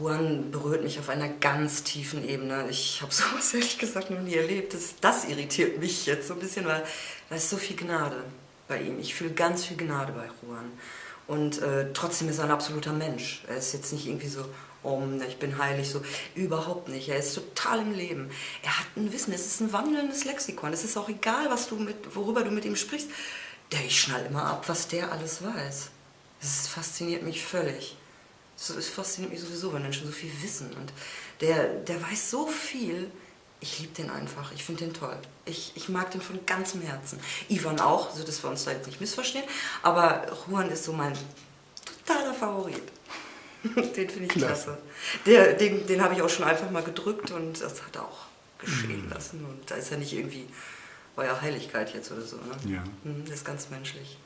Juan berührt mich auf einer ganz tiefen Ebene. Ich habe sowas ehrlich gesagt noch nie erlebt. Das, das irritiert mich jetzt so ein bisschen, weil da ist so viel Gnade bei ihm. Ich fühle ganz viel Gnade bei Juan. Und äh, trotzdem ist er ein absoluter Mensch. Er ist jetzt nicht irgendwie so, oh, ich bin heilig, so. Überhaupt nicht. Er ist total im Leben. Er hat ein Wissen, es ist ein wandelndes Lexikon. Es ist auch egal, was du mit, worüber du mit ihm sprichst. Der, ich schnall immer ab, was der alles weiß. Das fasziniert mich völlig. Es fasziniert mich sowieso, wenn Menschen so viel wissen. Und der, der weiß so viel. Ich liebe den einfach. Ich finde den toll. Ich, ich mag den von ganzem Herzen. Ivan auch, so dass wir uns da jetzt nicht missverstehen. Aber Juan ist so mein totaler Favorit. den finde ich klasse. Der, den den habe ich auch schon einfach mal gedrückt und das hat er auch geschehen mhm. lassen. Und da ist er nicht irgendwie euer Heiligkeit jetzt oder so. Ne? Ja. Mhm, das ist ganz menschlich.